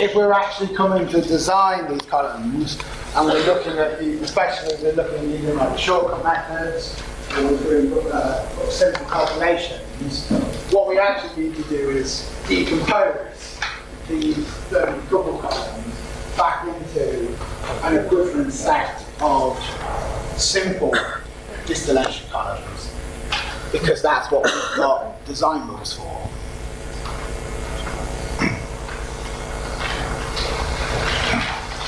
if we're actually coming to design these columns, and we're looking at the, especially we're looking at using like shortcut methods, we're doing uh, simple calculations, what we actually need to do is decompose these um, double columns back into an equivalent set of simple distillation columns, because that's what we've got design rules for.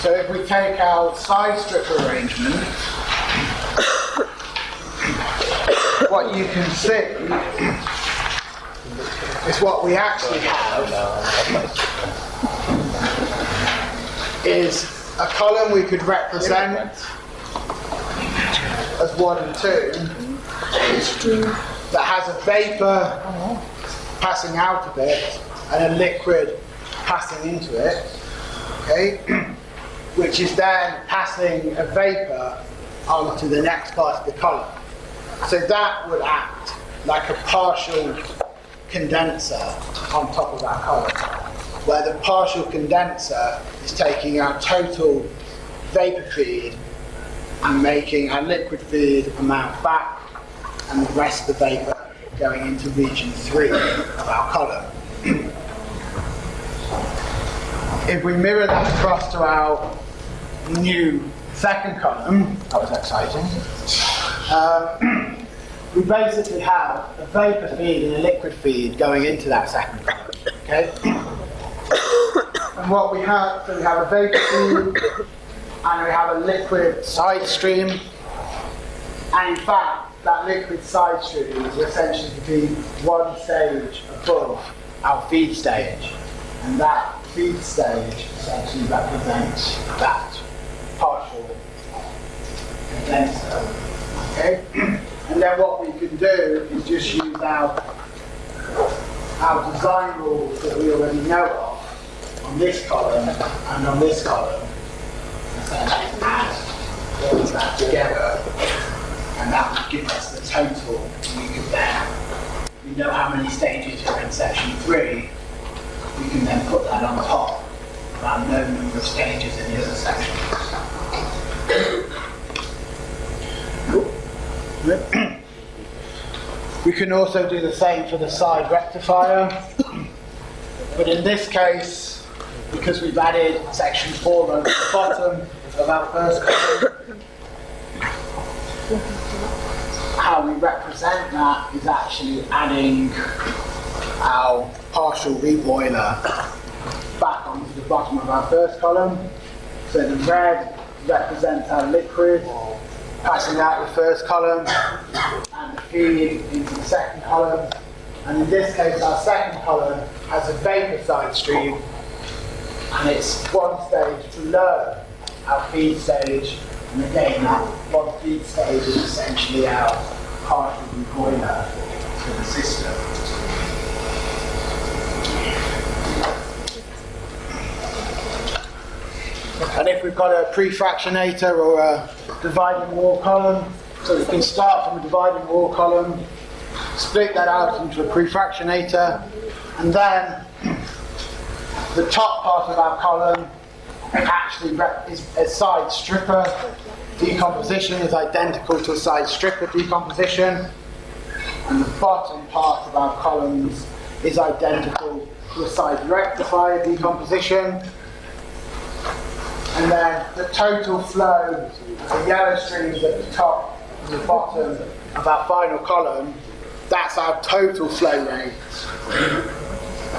So if we take our side strip arrangement, what you can see is what we actually have is a column we could represent as one and two that has a vapor passing out of it and a liquid passing into it. Okay? which is then passing a vapor onto the next part of the column. So that would act like a partial condenser on top of that column, where the partial condenser is taking our total vapor feed and making our liquid feed amount back, and the rest of the vapor going into region 3 of our column. If we mirror that across to our new second column, that was exciting, um, we basically have a vapor feed and a liquid feed going into that second column. Okay? and what we have, so we have a vapor feed and we have a liquid side stream. And in fact, that liquid side stream is essentially to be one stage above our feed stage. And that feed stage essentially represents that partial condenser. Okay? And then what we can do is just use our, our design rules that we already know of on this column and on this column. Essentially add all of that together and that would give us the total. We could then, we know how many stages are in section three, we can then put that on top of our known number of stages in the other sections. We can also do the same for the side rectifier, but in this case, because we've added section 4 over the bottom of our first column, how we represent that is actually adding our partial reboiler back onto the bottom of our first column. So the red represents our liquid passing out the first column and the feed into the second column. And in this case, our second column has a vapor side stream and it's one stage below our feed stage. And again, that one feed stage is essentially our partial boiler for the system. And if we've got a prefractionator or a dividing wall column, so we can start from a dividing wall column, split that out into a prefractionator, and then the top part of our column actually is a side stripper decomposition is identical to a side stripper decomposition, and the bottom part of our columns is identical to a side rectifier decomposition. And then the total flow, the yellow streams at the top and the bottom of our final column, that's our total flow rate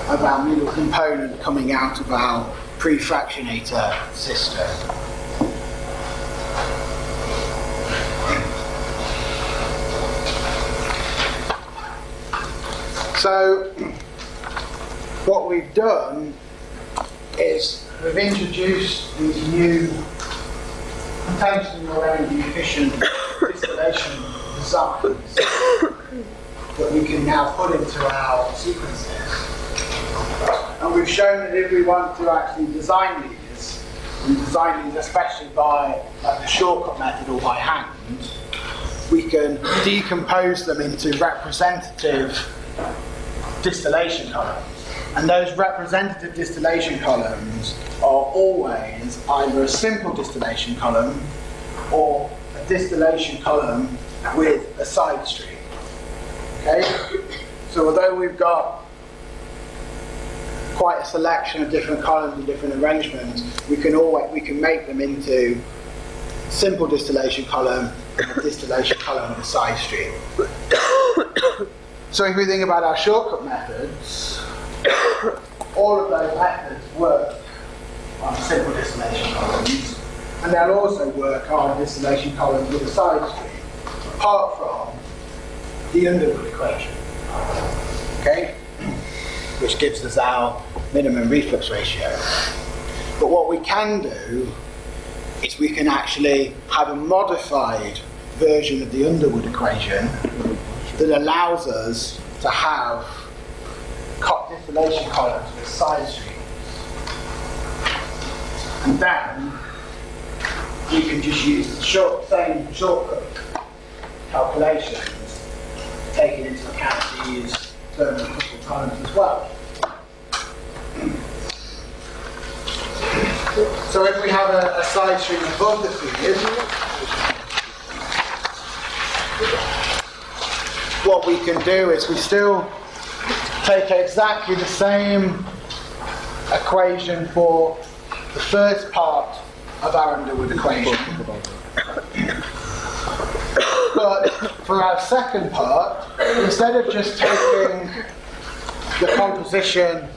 of our middle component coming out of our prefractionator system. So what we've done is we've introduced these new potentially more energy efficient distillation designs that we can now put into our sequences. And we've shown that if we want to actually design these, and design these especially by like the shortcut method or by hand, we can decompose them into representative distillation columns. And those representative distillation columns are always either a simple distillation column or a distillation column with a side stream. Okay? So although we've got quite a selection of different columns and different arrangements, we can always we can make them into simple distillation column and a distillation column with a side stream. so if we think about our shortcut methods, all of those methods work on simple distillation columns, and they'll also work on distillation columns with a side stream, apart from the Underwood equation. Okay? Which gives us our minimum reflux ratio. But what we can do is we can actually have a modified version of the Underwood equation that allows us to have distillation columns with side streams. And then you can just use the short, same shortcut calculations, taking into account these thermal coupled columns as well. So if we have a, a side stream above the fluid, what we can do is we still take exactly the same equation for the first part of our Underwood equation. but for our second part, instead of just taking the composition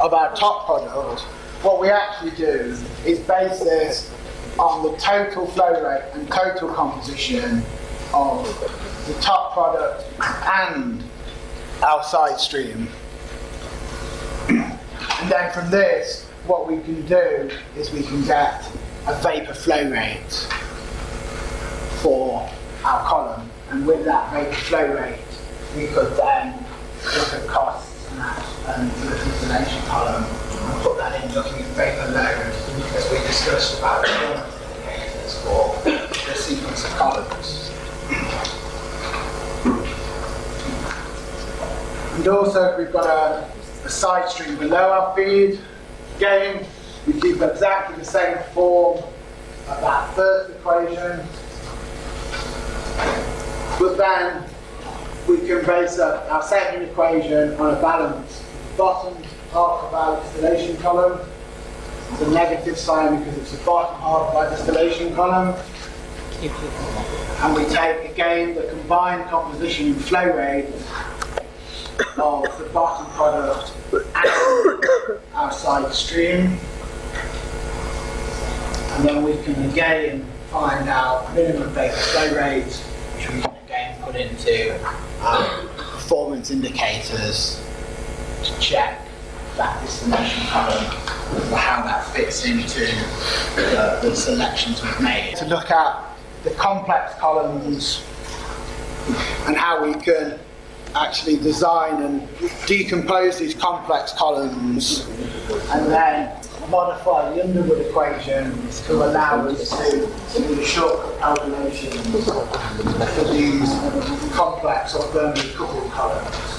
of our top product, what we actually do is base this on the total flow rate and total composition of the top product and our side stream. And then from this, what we can do is we can get a vapor flow rate for our column. And with that vapor flow rate, we could then look at costs and, and the distillation column and put that in looking at vapor load as we discussed about the indicators for the sequence of columns. And also we've got a side stream below our feed. Again, we keep exactly the same form of that first equation. But then we can base up our second equation on a balance. Bottom half of our distillation column It's a negative sign because it's the bottom half of our distillation column. And we take again the combined composition and flow rate of the bottom product outside side stream. And then we can again find our minimum vapor flow rate, which we can again put into our performance indicators to check that distillation column for how that fits into the, the selections we've made. To look at the complex columns and how we can actually design and decompose these complex columns and then modify the Underwood equations to allow us to do shortcut calculations for these complex or thermally coupled columns.